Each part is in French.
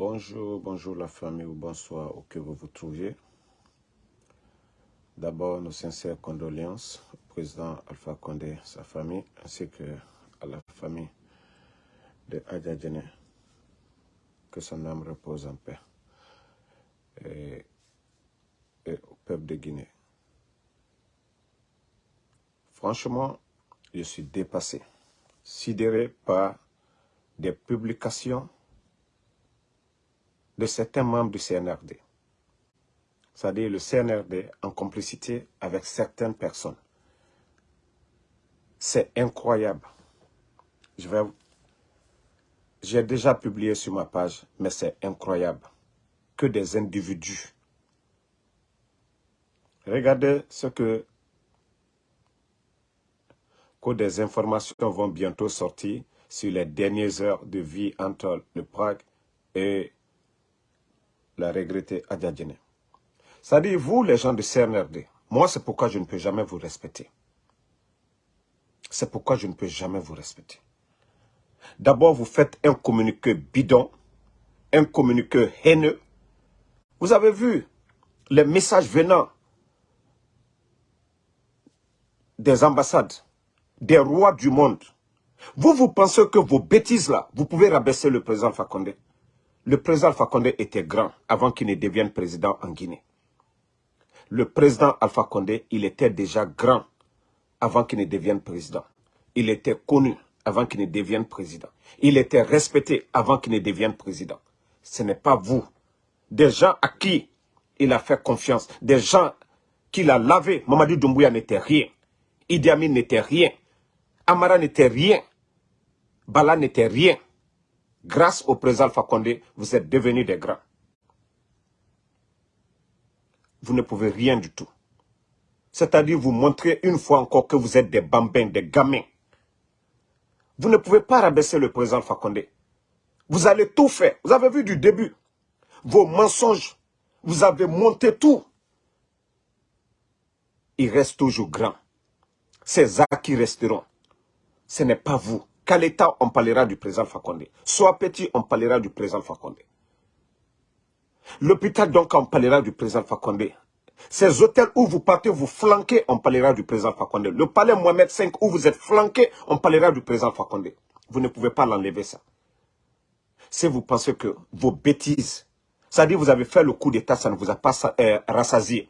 Bonjour, bonjour la famille ou bonsoir où que vous vous trouviez. D'abord, nos sincères condoléances au président Alpha Condé, sa famille, ainsi que à la famille de Adja Djene. Que son âme repose en paix. Et au peuple de Guinée. Franchement, je suis dépassé, sidéré par des publications de certains membres du CNRD. C'est-à-dire le CNRD en complicité avec certaines personnes. C'est incroyable. Je vais... J'ai déjà publié sur ma page, mais c'est incroyable que des individus. Regardez ce que, que des informations vont bientôt sortir sur les dernières heures de vie entre le Prague et la regrettée Adjadjene. C'est-à-dire, vous, les gens du CNRD, moi, c'est pourquoi je ne peux jamais vous respecter. C'est pourquoi je ne peux jamais vous respecter. D'abord, vous faites un communiqué bidon, un communiqué haineux. Vous avez vu les messages venant des ambassades, des rois du monde. Vous, vous pensez que vos bêtises là, vous pouvez rabaisser le président Fakonde. Le président Fakonde était grand avant qu'il ne devienne président en Guinée. Le président Alpha Condé, il était déjà grand avant qu'il ne devienne président. Il était connu avant qu'il ne devienne président. Il était respecté avant qu'il ne devienne président. Ce n'est pas vous. Des gens à qui il a fait confiance, des gens qu'il a lavé. Mamadou Doumbouya n'était rien. Idi Amin n'était rien. Amara n'était rien. Bala n'était rien. Grâce au président Alpha Condé, vous êtes devenus des grands. Vous ne pouvez rien du tout. C'est-à-dire vous montrer une fois encore que vous êtes des bambins, des gamins. Vous ne pouvez pas rabaisser le président Fakonde. Vous allez tout faire. Vous avez vu du début. Vos mensonges. Vous avez monté tout. Il reste toujours grand. Ces acquis resteront. Ce n'est pas vous. L'État, on parlera du président Fakonde. Soit petit, on parlera du président Fakonde. L'hôpital, donc, on parlera du président Fakonde. Ces hôtels où vous partez, vous flanquez, on parlera du président Fakonde. Le palais Mohamed V où vous êtes flanqué, on parlera du président Fakonde. Vous ne pouvez pas l'enlever ça. Si vous pensez que vos bêtises, c'est-à-dire vous avez fait le coup d'état, ça ne vous a pas euh, rassasié.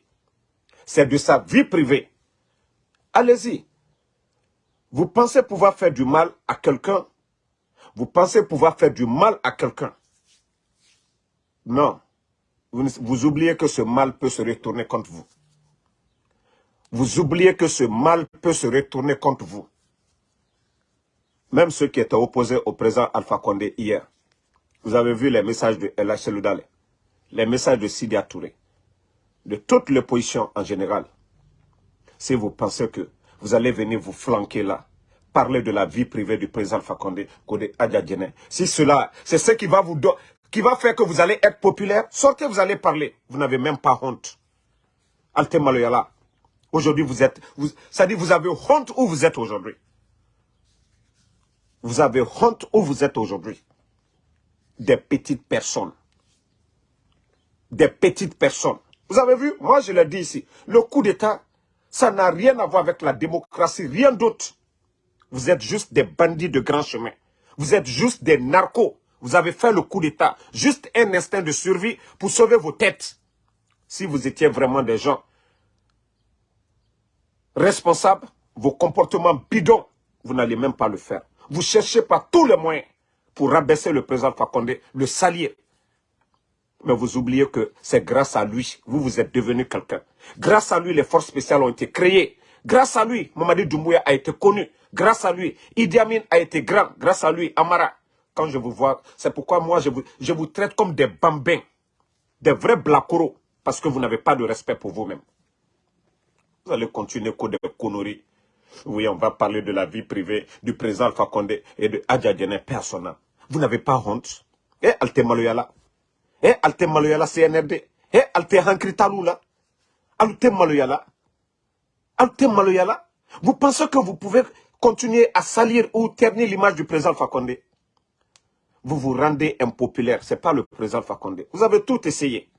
C'est de sa vie privée. Allez-y. Vous pensez pouvoir faire du mal à quelqu'un? Vous pensez pouvoir faire du mal à quelqu'un? Non. Vous, oubliez que ce mal peut se retourner contre vous. Vous oubliez que ce mal peut se retourner contre vous. Même ceux qui étaient opposés au président Alpha Condé hier. Vous avez vu les messages de El Loudale, les messages de Sidi Touré, de toute l'opposition en général. Si vous pensez que vous allez venir vous flanquer là, parler de la vie privée du président Fakonde, Kode Adjadjene. Si cela, c'est ce qui va vous qui va faire que vous allez être populaire, sortez, vous allez parler. Vous n'avez même pas honte. Alte Maloyala. Aujourd'hui, vous êtes, ça dit, vous avez honte où vous êtes aujourd'hui. Vous avez honte où vous êtes aujourd'hui. Des petites personnes. Des petites personnes. Vous avez vu, moi je l'ai dit ici, le coup d'État, ça n'a rien à voir avec la démocratie, rien d'autre. Vous êtes juste des bandits de grand chemin. Vous êtes juste des narcos. Vous avez fait le coup d'État. Juste un instinct de survie pour sauver vos têtes. Si vous étiez vraiment des gens responsables, vos comportements bidons, vous n'allez même pas le faire. Vous cherchez par tous les moyens pour rabaisser le président Fakonde, le salier. Mais vous oubliez que c'est grâce à lui, vous, vous êtes devenu quelqu'un. Grâce à lui, les forces spéciales ont été créées. Grâce à lui, Mamadi Doumbouya a été connu. Grâce à lui, Idi Amin a été grand. Grâce à lui, Amara. Quand je vous vois, c'est pourquoi moi, je vous, je vous traite comme des bambins. Des vrais blacoros. Parce que vous n'avez pas de respect pour vous-même. Vous allez continuer comme des conneries. Oui, on va parler de la vie privée du président Alpha Condé et de Adjadjene personnel. Vous n'avez pas honte? Eh, Alte Maloyala CNRD. Taloula. Alte Maloyala. Vous pensez que vous pouvez continuer à salir ou ternir l'image du président Fakonde vous vous rendez impopulaire. Ce n'est pas le président Fakonde. Vous avez tout essayé.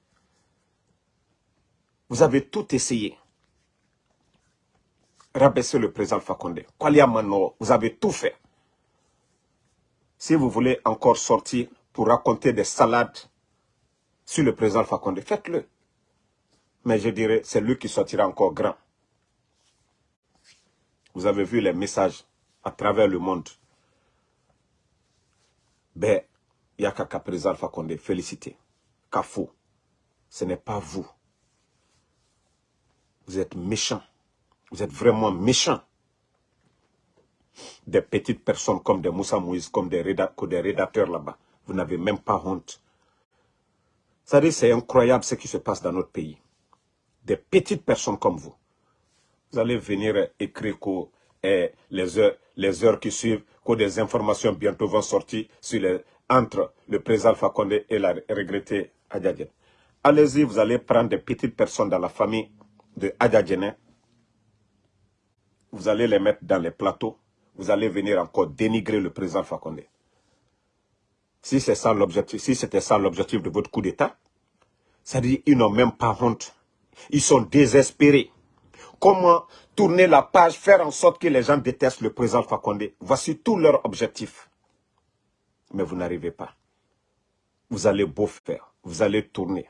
Vous avez tout essayé. Rabaisser le président Fakonde. Mano, vous avez tout fait. Si vous voulez encore sortir pour raconter des salades sur le président Fakonde, faites-le. Mais je dirais, c'est lui qui sortira encore grand. Vous avez vu les messages à travers le monde. Ben, Yakaka président Fakonde, félicité. Kafou, ce n'est pas vous. Vous êtes méchant. Vous êtes vraiment méchant. Des petites personnes comme des Moussa Moïse, comme des, rédacteurs là-bas. Vous n'avez même pas honte. C'est incroyable ce qui se passe dans notre pays. Des petites personnes comme vous. Vous allez venir écrire que eh, les, heures, les heures qui suivent, que des informations bientôt vont sortir sur entre le président Fakonde et la regrettée Adjadjen. Allez-y, vous allez prendre des petites personnes dans la famille de Adjadjen. Vous allez les mettre dans les plateaux. Vous allez venir encore dénigrer le président Fakonde. Si ça l'objectif, si c'était ça l'objectif de votre coup d'État, dit ils n'ont même pas honte. Ils sont désespérés. Comment tourner la page, faire en sorte que les gens détestent le président Fakonde. Voici tout leur objectif mais vous n'arrivez pas. Vous allez beau faire, vous allez tourner,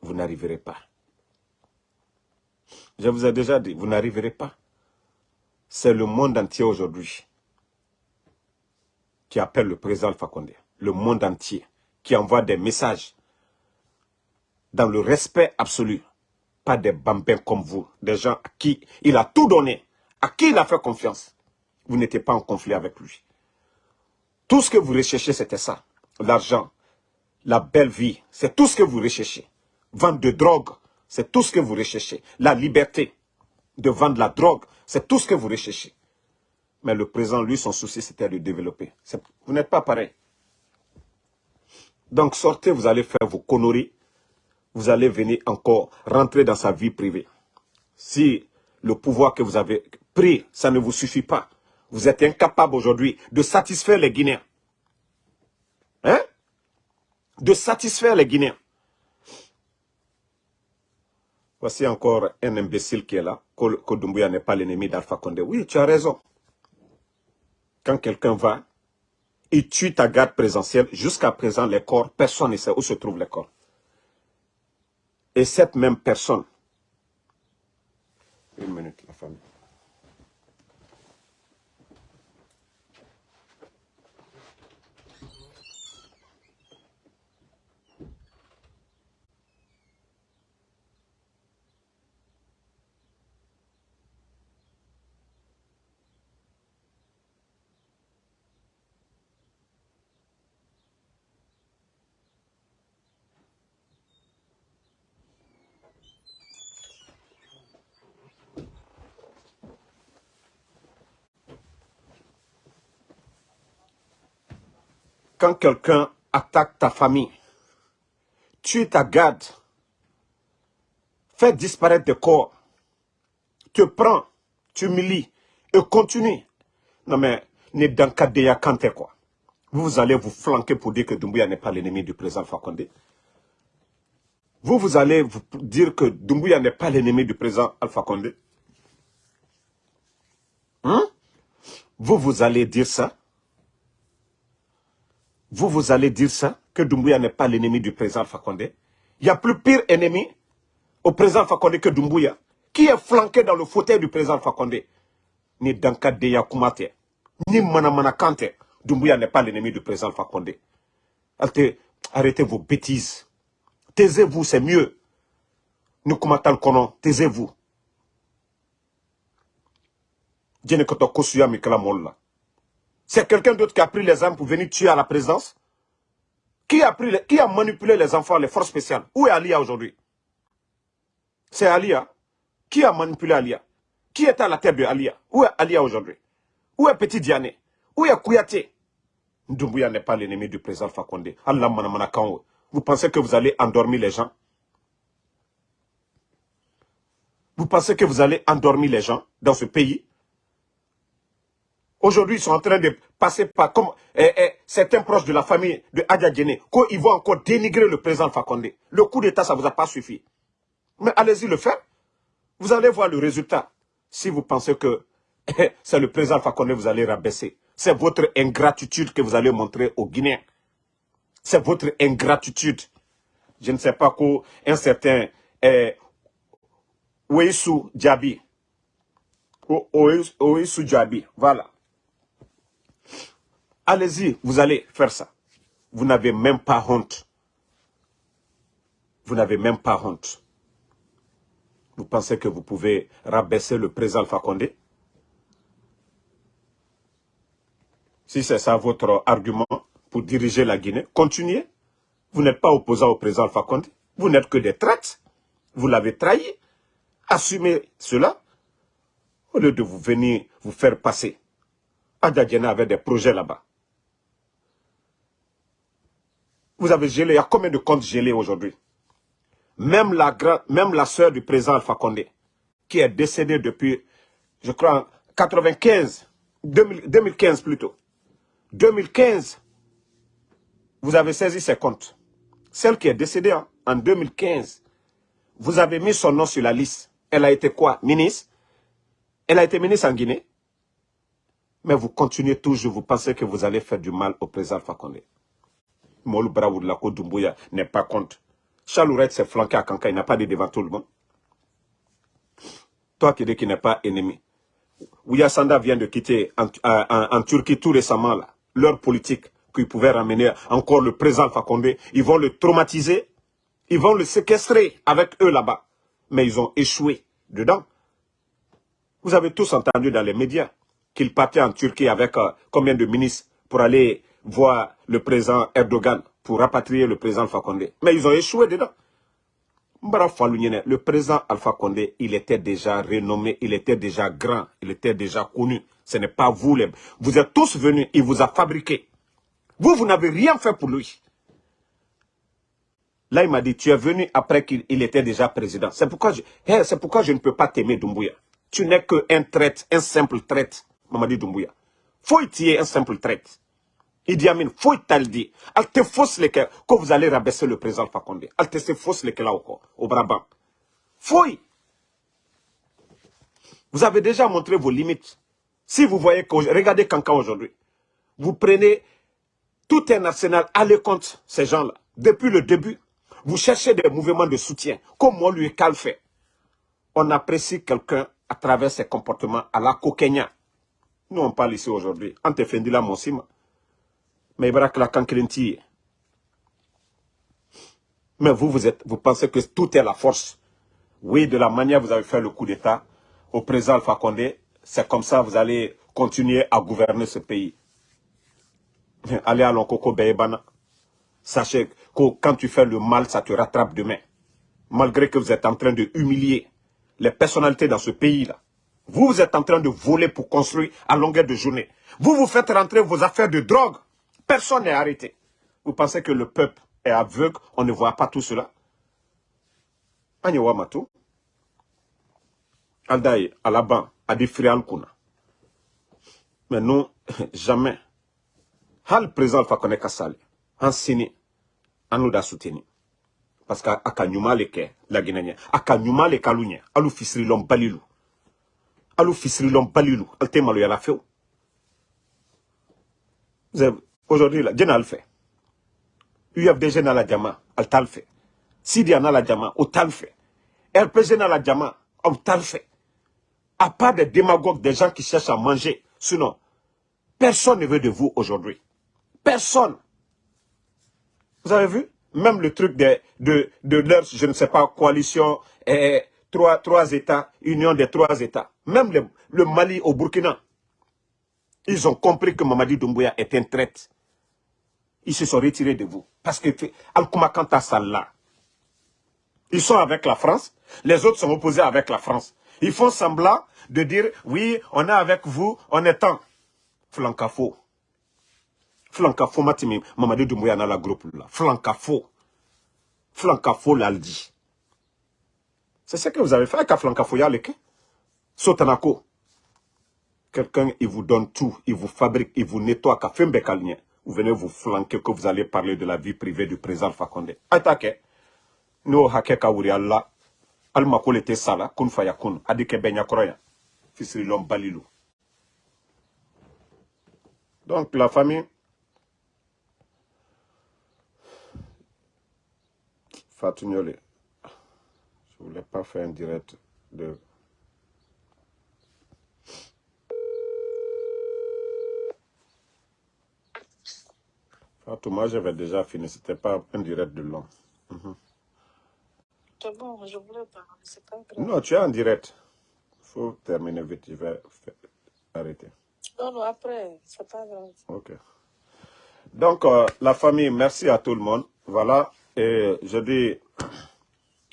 vous n'arriverez pas. Je vous ai déjà dit, vous n'arriverez pas. C'est le monde entier aujourd'hui qui appelle le président Fakonde. Le monde entier qui envoie des messages dans le respect absolu. Pas des bambins comme vous, des gens à qui il a tout donné, à qui il a fait confiance. Vous n'étiez pas en conflit avec lui. Tout ce que vous recherchez, c'était ça. L'argent, la belle vie, c'est tout ce que vous recherchez. Vendre de drogue, c'est tout ce que vous recherchez. La liberté de vendre la drogue, c'est tout ce que vous recherchez. Mais le présent, lui, son souci, c'était de développer. Vous n'êtes pas pareil. Donc sortez, vous allez faire vos conneries. Vous allez venir encore rentrer dans sa vie privée. Si le pouvoir que vous avez pris, ça ne vous suffit pas, vous êtes incapable aujourd'hui de satisfaire les Guinéens. Hein? De satisfaire les Guinéens. Voici encore un imbécile qui est là, que Doumbouya n'est pas l'ennemi d'Alpha Condé. Oui, tu as raison. Quand quelqu'un va, il tue ta garde présentielle. Jusqu'à présent, les corps, personne ne sait où se trouvent les corps. Et cette même personne, une minute, la famille. Quand quelqu'un attaque ta famille, tue ta garde, fait disparaître des corps, te prends, tu humilies et continue. Non mais, ne Kadeya Kante quoi. Vous allez vous flanquer pour dire que Doumbouya n'est pas l'ennemi du président Fakonde. Vous, vous allez vous dire que Doumbouya n'est pas l'ennemi du président Alpha Condé. Hein? Vous, vous allez dire ça? Vous, vous allez dire ça, que Doumbouya n'est pas l'ennemi du président Fakonde. Il y a plus pire ennemi au président Fakonde que Doumbouya, qui est flanqué dans le fauteuil du président Fakonde. Ni Danka Deya Kumate, ni Manamana Kante. Doumbouya n'est pas l'ennemi du président Fakonde. Arrêtez vos bêtises. Taisez-vous, c'est mieux. Nukumatal Kono, taisez-vous. Djenekoto Kosuya Mikala Molla. C'est quelqu'un d'autre qui a pris les armes pour venir tuer à la présidence qui a, pris qui a manipulé les enfants, les forces spéciales. Où est Alia aujourd'hui? C'est Alia. Qui a manipulé Alia? Qui est à la tête de Alia? Où est Alia aujourd'hui? Où est Petit Diané? Où est Kouyaté? Ndoumbouya n'est pas l'ennemi du président Fakonde. Allah Vous pensez que vous allez endormir les gens? Vous pensez que vous allez endormir les gens dans ce pays? Aujourd'hui, ils sont en train de passer par comme eh, eh, certains proches de la famille de Adja Djene, qu'ils vont encore dénigrer le président Fakonde. Le coup d'État, ça ne vous a pas suffi. Mais allez-y le faire. Vous allez voir le résultat. Si vous pensez que eh, c'est le président Fakonde vous allez rabaisser, c'est votre ingratitude que vous allez montrer aux Guinéens. C'est votre ingratitude. Je ne sais pas qu'un certain eh, Ouessou Djabi, Ouessou Djabi, voilà, Allez-y, vous allez faire ça. Vous n'avez même pas honte. Vous n'avez même pas honte. Vous pensez que vous pouvez rabaisser le président Alpha Condé? Si c'est ça votre argument pour diriger la Guinée, continuez. Vous n'êtes pas opposant au président Alpha Condé. Vous n'êtes que des traites. Vous l'avez trahi. Assumez cela au lieu de vous venir vous faire passer. Adjadjena avait des projets là-bas. Vous avez gelé, il y a combien de comptes gelés aujourd'hui? Même la, même la soeur du président Alpha Condé, qui est décédée depuis, je crois, en 95, 2015 plutôt. 2015, vous avez saisi ses comptes. Celle qui est décédée en 2015, vous avez mis son nom sur la liste. Elle a été quoi? Ministre Elle a été ministre en Guinée. Mais vous continuez toujours, vous pensez que vous allez faire du mal au président Condé. Molu Brawoudlako Doumbouya n'est pas contre. Chalourette s'est flanqué à Kanka, il n'a pas de devant tout le monde. Toi qui dis qu'il n'est pas ennemi. Ouya Sanda vient de quitter en, Turquie tout récemment, là, leur politique qu'ils pouvaient ramener encore le président Fakonde. Ils vont le traumatiser, ils vont le séquestrer avec eux là-bas. Mais ils ont échoué dedans. Vous avez tous entendu dans les médias qu'il partait en Turquie avec euh, combien de ministres pour aller voir le président Erdogan pour rapatrier le président Alpha Condé. Mais ils ont échoué dedans. Le président Alpha Condé, il était déjà renommé, il était déjà grand, il était déjà connu. Ce n'est pas vous, les... vous êtes tous venus, il vous a fabriqué. Vous, vous n'avez rien fait pour lui. Là, il m'a dit, tu es venu après qu'il était déjà président. C'est pourquoi, je, c'est pourquoi je ne peux pas t'aimer, Doumbouya. Tu n'es qu'un traite, un simple traite, Mamadi Doumbouya. Faut y un simple traite. Idi Amin, faut il dit. Al te fausse les que vous allez rabaisser le président Fakonde. Al te se fausse les là au Brabant. Faut. Vous avez déjà montré vos limites. Si vous voyez que, regardez Kanka aujourd'hui. Vous prenez tout un arsenal, allez contre ces gens-là. Depuis le début, vous cherchez des mouvements de soutien, comme moi lui Cal fait. On apprécie quelqu'un à travers ses comportements à la coquenia. Nous, on parle ici aujourd'hui. Ante Fendila Monsima mais la Mais vous, vous, êtes, vous pensez que tout est la force. Oui, de la manière vous avez fait le coup d'État au président Alpha Condé, c'est comme ça que vous allez continuer à gouverner ce pays. Allez à l'Onkoko Beyebana. Sachez que quand tu fais le mal, ça te rattrape demain. Malgré que vous êtes en train de humilier les personnalités dans ce pays-là. Vous, vous êtes en train de voler pour construire à longueur de journée. Vous, vous faites rentrer vos affaires de drogue Personne n'est arrêté. Vous pensez que le peuple est aveugle, on ne voit pas tout cela? Anyawamatou, Aldaï, Alaban, Adi Kuna. Mais nous, jamais. Hal président Fakone Kassali, en sini, en nous da soutenu. Parce qu'aka nyuma leke, la Guinéenne, aka nyuma le kalunya, alu fisri lom balilu. Alu fisri lom balilu, alte malu yala feu. Vous avez, Aujourd'hui, là, Dieu n'a le fait. UFDG n'a la diamant, elle t'a le fait. Sidia n'a la diamant, au t'a le fait. RPG n'a la diamant, on t'a le fait. À part des démagogues, des gens qui cherchent à manger. Sinon, personne ne veut de vous aujourd'hui. Personne. Vous avez vu? Même le truc de, de, de leur, je ne sais pas, coalition, et trois, trois États, union des trois États. Même le, le Mali au Burkina. Ils ont compris que Mamadi Doumbouya est un traite ils se sont retirés de vous. Parce que Al-Koumakanta Salah, ils sont avec la France, les autres sont opposés avec la France. Ils font semblant de dire, oui, on est avec vous, on est temps. Flancafo. Flancafo, Matimi, Mamadou Doumbouya dans la groupe là. Flancafo. Flancafo l'a dit. C'est ce que vous avez fait avec Flancafo Yaleke. Sotanako. Quelqu'un, il vous donne tout, il vous fabrique, il vous nettoie, vous venez vous flanquer que vous allez parler de la vie privée du président Fakonde. Attaquez. Nous, hake kawuri Allah, alma kole te sala, kun fayakun, adike benya kroya, balilou. Donc, la famille, Fatou je voulais pas faire un direct de Fatou, moi j'avais déjà fini, c'était pas un direct de long. Mhm. C'est bon, je voulais pas, c'est pas grave. Non, tu es en direct. Il faut terminer vite, je vais arrêter. Non, non, après, c'est pas grave. Ok. Donc, euh, la famille, merci à tout le monde. Voilà, et je dis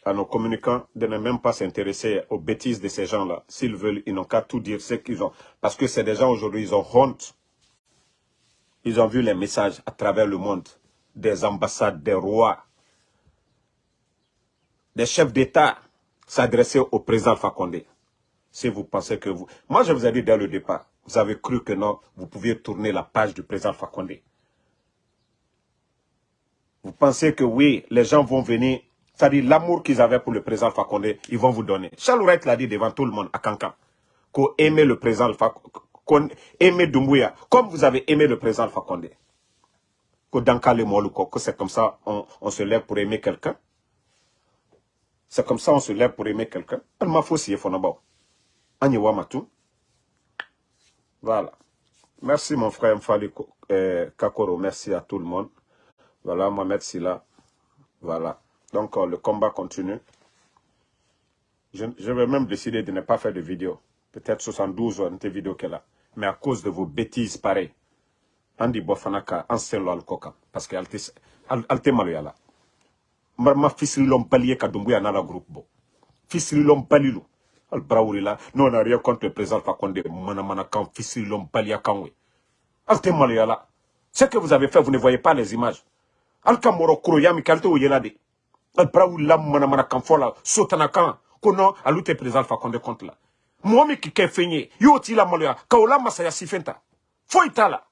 à nos communicants de ne même pas s'intéresser aux bêtises de ces gens-là. S'ils veulent, ils n'ont qu'à tout dire ce qu'ils ont. Parce que c'est des gens aujourd'hui, ils ont honte ils ont vu les messages à travers le monde des ambassades, des rois, des chefs d'État s'adresser au président Fakonde. Si vous pensez que vous... Moi, je vous ai dit dès le départ, vous avez cru que non, vous pouviez tourner la page du président Fakonde. Vous pensez que oui, les gens vont venir, c'est-à-dire l'amour qu'ils avaient pour le président Fakonde, ils vont vous donner. Charles l'a dit devant tout le monde à Kankan, qu'on aimait le président Fakonde aimé Doumbouya, comme vous avez aimé le président Fakonde. Que c'est comme ça on, se lève pour aimer quelqu'un. C'est comme ça on se lève pour aimer quelqu'un. Voilà. Merci mon frère Mfali euh, Kakoro. Merci à tout le monde. Voilà, Mohamed Silla. Voilà. Donc euh, le combat continue. Je, je vais même décider de ne pas faire de vidéo. Peut-être 72 ou une vidéo qu'elle a mais à cause de vos bêtises pareilles bofanaka anselo al koka parce que alte maloyala. Marma fisrilom palier ka dumbuya na la groupe bo fisrilom palilu al brawurila non n'a rien contre le président Fakonde mana mana kan fisrilom palia kanwe. Alte maloyala ce que vous avez fait vous ne voyez pas les images. Al kamoro kuro yami kalte o yelade al brawurila mana mana kan fola sotana kan kono alute président Fakonde contre là mɔgɔ min kɛ y'o t'i la maloya ka la masaya sifɛn ta foyi t'a la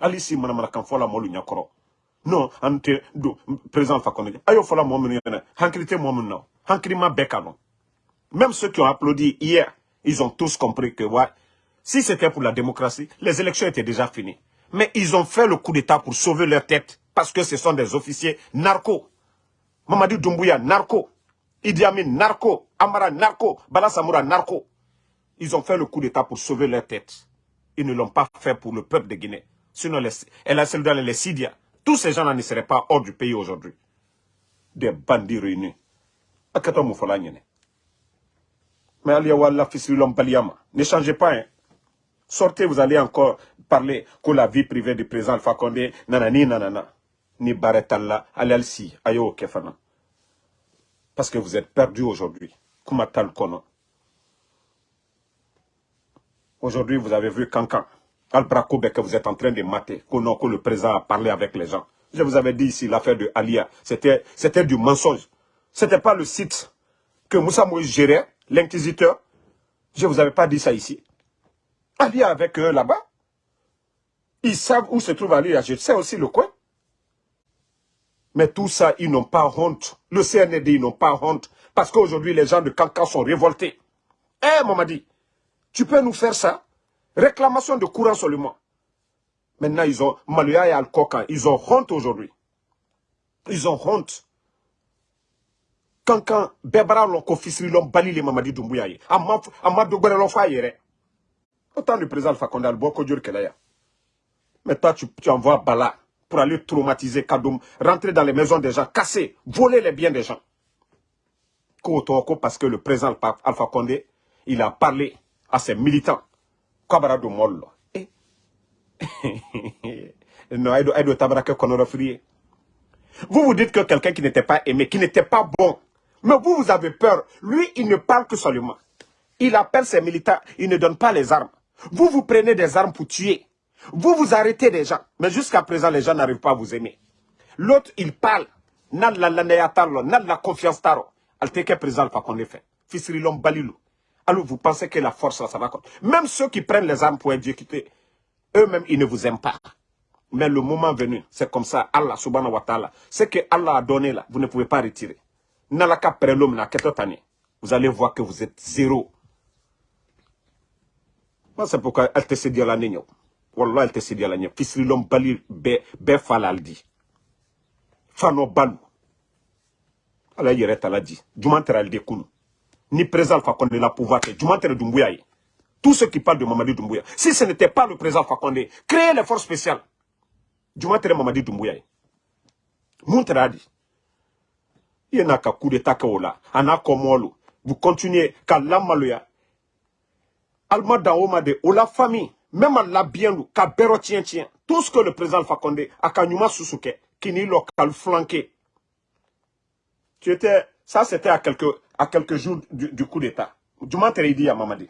hali si manamanakan fɔ la mɔlu ɲɛkɔrɔ non an tɛ président fa kɔnɔ a y'o fɔla mɔgɔ minnu ɲɛna même ceux qui ont applaudi hier ils ont tous compris que ouais si c'était pour la démocratie les élections étaient déjà finies. Mais ils ont fait le coup d'état pour sauver leur tête parce que ce sont des officiers narcos Mamadi Doumbouya narco. Idi Amin narco. Amara narco. Bala Samoura narco ils ont fait le coup d'État pour sauver leur tête. Ils ne l'ont pas fait pour le peuple de Guinée. Sinon, les, elle a dans les Sidia. Tous ces gens-là ne seraient pas hors du pays aujourd'hui. Des bandits réunis. Mais ne changez pas. Hein. Sortez, vous allez encore parler que la vie privée du président Fakonde, nanani nanana. Ni baretalla, alalsi, ayo kefana. Parce que vous êtes perdus aujourd'hui. Kumatal. Aujourd'hui, vous avez vu Kankan, Al-Brakoube que vous êtes en train de mater, que, le président a parlé avec les gens. Je vous avais dit ici, l'affaire de Alia, c'était du mensonge. Ce n'était pas le site que Moussa Moïse gérait, l'inquisiteur. Je ne vous avais pas dit ça ici. Alia avec eux là-bas. Ils savent où se trouve Alia, je sais aussi le coin. Mais tout ça, ils n'ont pas honte. Le CND, ils n'ont pas honte. Parce qu'aujourd'hui, les gens de Kankan sont révoltés. Eh, Mamadi, tu peux nous faire ça? Réclamation de courant seulement. Maintenant, ils ont Maluya et al ils ont honte aujourd'hui. Ils ont honte. Quand quand Bebara l'ont confisqué, l'ont bali les Mamadi Doumbouya. Amadou Gwere fa yere. Autant le président Alpha Condé, que là. Mais toi, tu, tu envoies Bala pour aller traumatiser Kadoum, rentrer dans les maisons des gens, casser, voler les biens des gens. Parce que le président Alpha Condé, il a parlé à ses militants. Kabarado Mollo. Eh. Non, Vous vous dites que quelqu'un qui n'était pas aimé, qui n'était pas bon. Mais vous, vous avez peur. Lui, il ne parle que seulement. Il appelle ses militants, il ne donne pas les armes. Vous, vous prenez des armes pour tuer. Vous, vous arrêtez des gens. Mais jusqu'à présent, les gens n'arrivent pas à vous aimer. L'autre, il parle. N'a la la confiance taro. Alteke président pas qu'on fait. Fisrilom balilou. Alors vous pensez que la force, là, ça va... Même ceux qui prennent les armes pour exécuter, eux-mêmes, ils ne vous aiment pas. Mais le moment venu, c'est comme ça, Allah subhanahu wa ta'ala, ce que Allah a donné là, vous ne pouvez pas retirer. Nalaka prelom na année, vous allez voir que vous êtes zéro. Moi, c'est pourquoi elle te s'est dit à la nigno. Wallah, elle te s'est dit à la nigno. Fisrilom bali be, falaldi. Fano balu. Allah yere tala dit. Kunu. Ni président Fakonde la pouvoir. Jumantere Dumbuya. Tous ceux qui parlent de Mamadi Doumbouya. Si ce n'était pas le président Fakonde, créez les forces spéciales. Jumantere Mamadi Doumbouya. Dit. Il y a un coup d'état là. Ana komolo. Vous continuez. Kalamaloya. Alma Daoma de la famille. Même à la bien ka bero tien tien. Tout ce que le président Fakonde a kanyuma susuke. Kini local flanqué. Tu étais, ça c'était à quelques, à quelques jours du, coup d'état. Jumantere dit à Mamadi.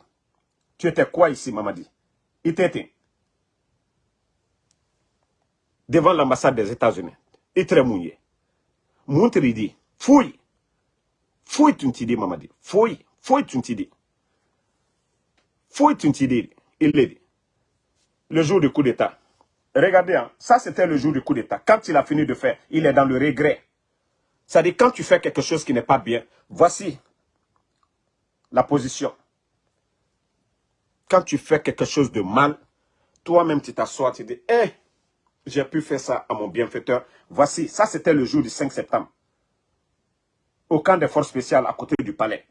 Tu étais quoi ici, Mamadi? Il était devant l'ambassade des États-Unis. Il était mouillé. Montre dit, fouille. Fouille tu dis, Mamadi. Fouille. Fouille tu dis. Fouille tu dis. Il l'a dit. Le jour du coup d'État. Regardez, hein, ça c'était le jour du coup d'État. Quand il a fini de faire, il est dans le regret. C'est-à-dire, quand tu fais quelque chose qui n'est pas bien, voici la position quand tu fais quelque chose de mal, toi-même tu t'assois, tu dis, hé, j'ai pu faire ça à mon bienfaiteur. Voici, ça c'était le jour du 5 septembre. Au camp des forces spéciales à côté du palais.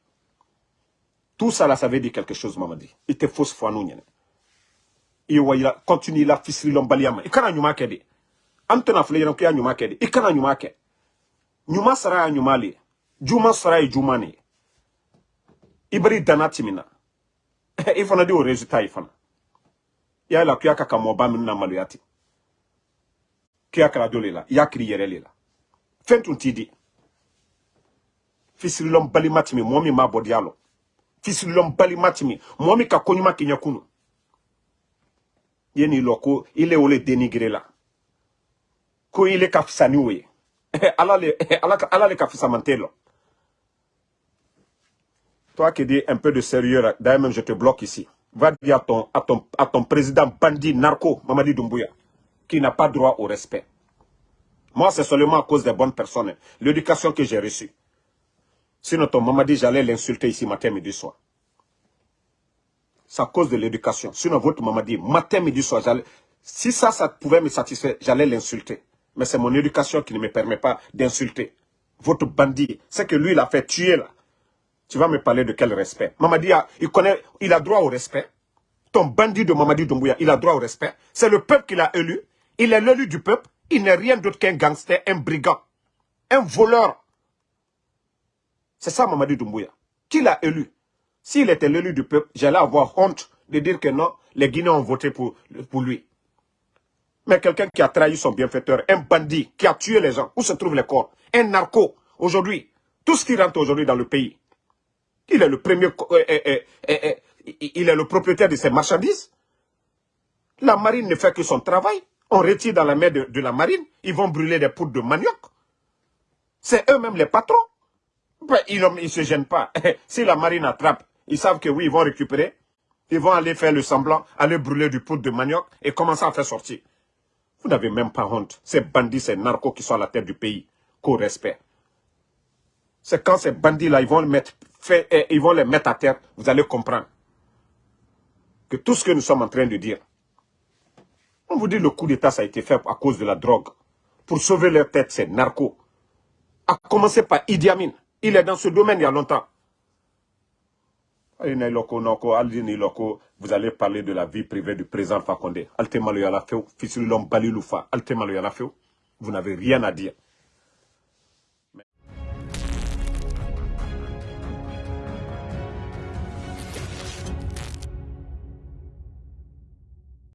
Tout ça là, ça veut dire quelque chose, maman dit. Il te fausse foi nous. Il a continue la fisri lombaliama. Il kana nyuma kedi. Antona fle yana kuya nyuma kedi. Il kana nyuma ke. Nyuma sara ya nyuma li. Juma sara ya juma ni. Ibri danatimina. i di o résultat i fana ya la kuya ka ka mɔba min na maloya ten kuya kɛra dɔ le la i y'a kiri yɛrɛ le la. Fɛn tun t'i di. Fisirilɔn balima timi k'i i ye ko o le la ye ala le ala ala le Toi qui dis un peu de sérieux, d'ailleurs même je te bloque ici. Va dire à ton, à ton, à ton président bandit narco, Mamadi Doumbouya, qui n'a pas droit au respect. Moi, c'est seulement à cause des bonnes personnes, l'éducation que j'ai reçue. Sinon, ton Mamadi, j'allais l'insulter ici matin, midi, soir. C'est à cause de l'éducation. Sinon, votre Mamadi, matin, midi, soir, si ça, ça pouvait me satisfaire, j'allais l'insulter. Mais c'est mon éducation qui ne me permet pas d'insulter. Votre bandit, c'est que lui, il a fait tuer là. Tu vas me parler de quel respect? Mamadi, a, il connaît, il a droit au respect. Ton bandit de Mamadi Doumbouya, il a droit au respect. C'est le peuple qui l'a élu. Il est l'élu du peuple. Il n'est rien d'autre qu'un gangster, un brigand, un voleur. C'est ça Mamadi Doumbouya. Qui l'a élu? S'il était l'élu du peuple, j'allais avoir honte de dire que non, les Guinéens ont voté pour lui. Mais quelqu'un qui a trahi son bienfaiteur, un bandit, qui a tué les gens, où se trouvent les corps Un narco, aujourd'hui, tout ce qui rentre aujourd'hui dans le pays, il est le premier, euh, euh, euh, il est le propriétaire de ces marchandises. La marine ne fait que son travail. On retire dans la mer de, la marine, ils vont brûler des poudres de manioc. C'est eux-mêmes les patrons. Ben, ils ne se gênent pas. si la marine attrape, ils savent que oui, ils vont récupérer. Ils vont aller faire le semblant, aller brûler du poudre de manioc et commencer à faire sortir. Vous n'avez même pas honte. Ces bandits, ces narcos qui sont à la tête du pays, qu'au respect. C'est quand ces bandits-là, ils vont le mettre et ils vont les mettre à terre, vous allez comprendre que tout ce que nous sommes en train de dire, on vous dit le coup d'État, ça a été fait à cause de la drogue. Pour sauver leur tête, c'est narco. A commencer par Idi Amin. Il est dans ce domaine il y a longtemps. Vous allez parler de la vie privée du président Fakonde. Vous n'avez rien à dire.